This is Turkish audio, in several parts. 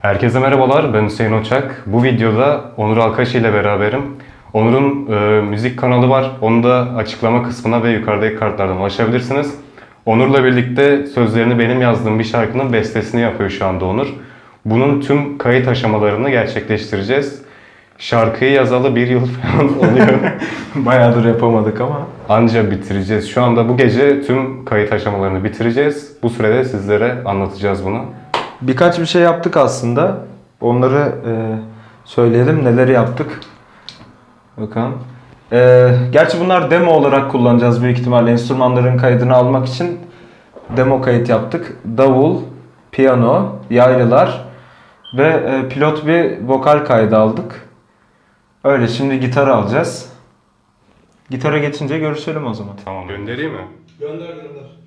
Herkese merhabalar, ben Hüseyin Oçak. Bu videoda Onur Alkaş ile beraberim. Onur'un e, müzik kanalı var. Onu da açıklama kısmına ve yukarıdaki kartlardan ulaşabilirsiniz. Onur'la birlikte sözlerini benim yazdığım bir şarkının bestesini yapıyor şu anda Onur. Bunun tüm kayıt aşamalarını gerçekleştireceğiz. Şarkıyı yazalı bir yıl falan oluyor. Bayağıdır yapamadık ama. Anca bitireceğiz. Şu anda bu gece tüm kayıt aşamalarını bitireceğiz. Bu sürede sizlere anlatacağız bunu. Birkaç bir şey yaptık aslında. Onları e, söyleyelim. Neleri yaptık? Bakalım. E, gerçi bunlar demo olarak kullanacağız büyük ihtimalle. Enstrümanların kaydını almak için demo kayıt yaptık. Davul, piyano, yaylılar ve e, pilot bir vokal kaydı aldık. Öyle şimdi gitarı alacağız. Gitara geçince görüşelim o zaman. Tamam. Göndereyim mi? Gönder gönder.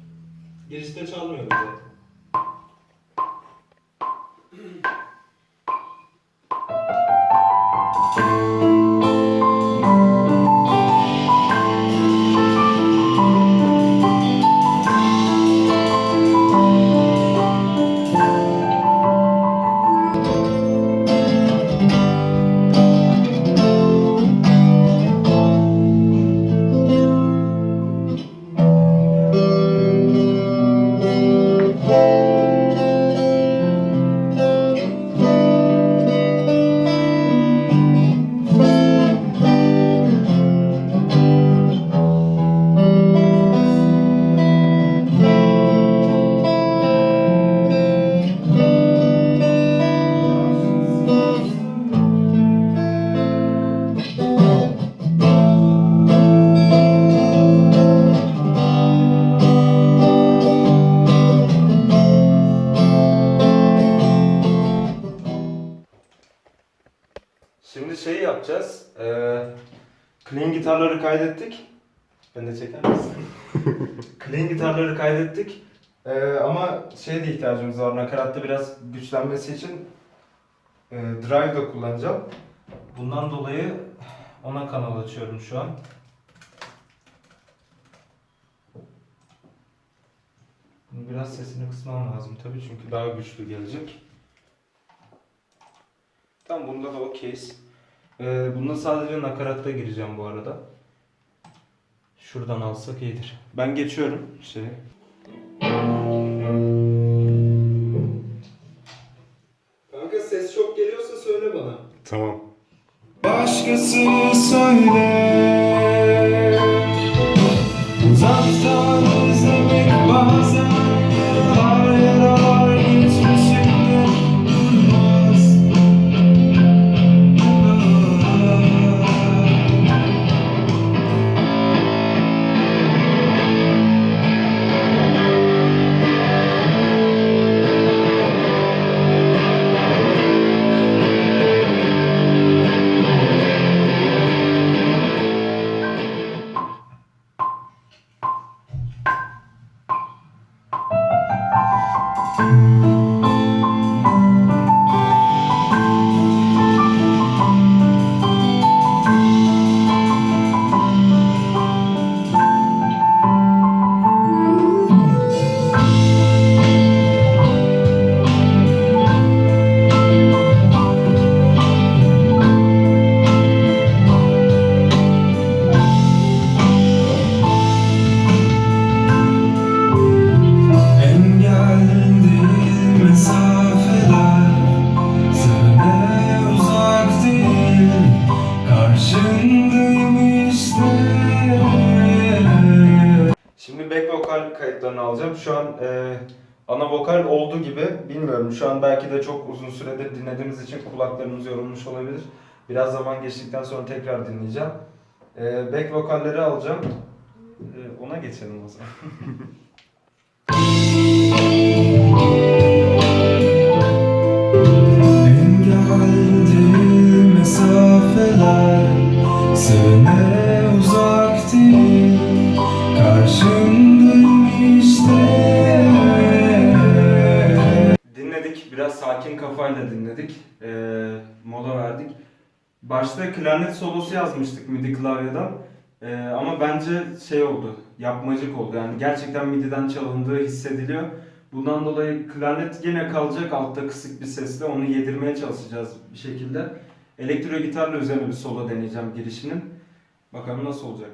Girişte çalmıyoruz zaten. Şimdi şey yapacağız. Ee, clean gitarları kaydettik. Ben de çeker misin? clean gitarları kaydettik. Ee, ama şeye de ihtiyacımız var. Nakaratta biraz güçlenmesi için e, drive da kullanacağım. Bundan dolayı ona kanal açıyorum şu an. Biraz sesini kısmam lazım tabii çünkü daha güçlü gelecek. Tam bunda da okeyiz. Ee, bunda sadece nakaratta gireceğim bu arada. Şuradan alsak iyidir. Ben geçiyorum şey. Kanka ses çok geliyorsa söyle bana. Tamam. Başkası söyle Música Şimdi back vokal kayıtlarını alacağım. Şu an e, ana vokal olduğu gibi bilmiyorum. Şu an belki de çok uzun süredir dinlediğimiz için kulaklarımız yorulmuş olabilir. Biraz zaman geçtikten sonra tekrar dinleyeceğim. E, back vokalleri alacağım. E, ona geçelim o zaman. Biraz sakin kafayla dinledik. Ee, mola verdik. Başta klarnet solosu yazmıştık MIDI klavyeden. Ee, ama bence şey oldu. Yapmacık oldu. Yani gerçekten MIDI'den çalındığı hissediliyor. Bundan dolayı klarnet yine kalacak altta kısık bir sesle onu yedirmeye çalışacağız bir şekilde. Elektro gitarla üzerine bir solo deneyeceğim girişinin. Bakalım nasıl olacak.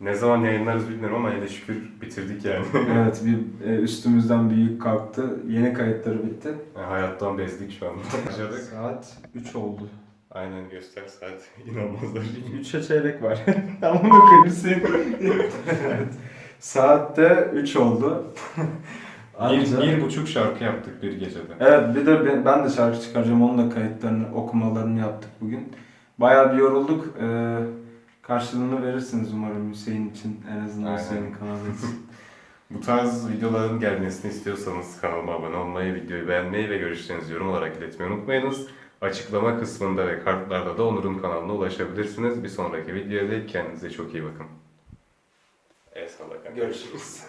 Ne zaman yayınlarız bilmiyorum ama hele şükür bitirdik yani. evet bir e, üstümüzden bir yük kalktı. Yeni kayıtları bitti. Yani Hayattan bezdik şu anda. Başladık. Saat 3 oldu. Aynen göster saat. İnanmazlar. 3'e çeyrek var. Tamam bunu koyayım evet. Saatte 3 oldu. Anca- Bir, bir buçuk şarkı yaptık bir gecede. Evet bir de ben, ben de şarkı çıkaracağım. Onun da kayıtlarını, okumalarını yaptık bugün. Bayağı bir yorulduk. Ee, karşılığını verirsiniz umarım Hüseyin için. En azından Aynen. Hüseyin'in kanalı için. Bu tarz videoların gelmesini istiyorsanız kanalıma abone olmayı, videoyu beğenmeyi ve görüşlerinizi yorum olarak iletmeyi unutmayınız. Açıklama kısmında ve kartlarda da Onur'un kanalına ulaşabilirsiniz. Bir sonraki videoda kendinize çok iyi bakın. Evet. Görüşürüz.